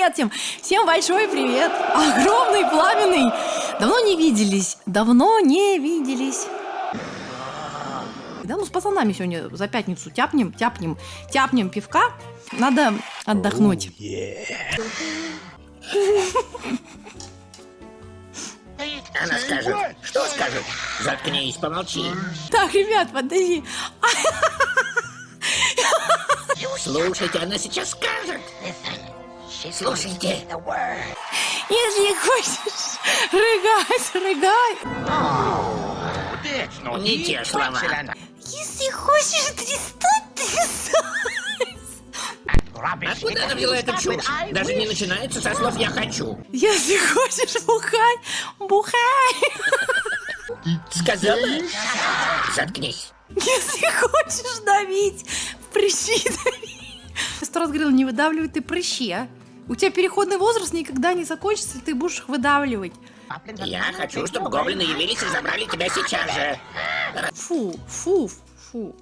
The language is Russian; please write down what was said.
гостем. Всем большой привет. Огромный, пламенный. Давно не виделись. Давно не виделись. Да, ну с пацанами сегодня за пятницу тяпнем, тяпнем, тяпнем пивка. Надо отдохнуть. Она скажет. Что скажет? Заткнись, помолчи. Так, ребят, подожди. Слушайте, она сейчас скажет. Слушайте. Если хочешь рыгать, рыгай. Не те слова. Если хочешь трястать, трясай. Откуда она взяла эту чушь? Даже не начинается со слов «я хочу». Если хочешь бухать, бухай. Сказала? Заткнись. Если хочешь давить, прыщи дави. Сто раз говорил, не выдавливай ты прыщи, а. У тебя переходный возраст никогда не закончится, и ты будешь их выдавливать. Я хочу, чтобы гоблины явились и забрали тебя сейчас же. Фу, фу, фу.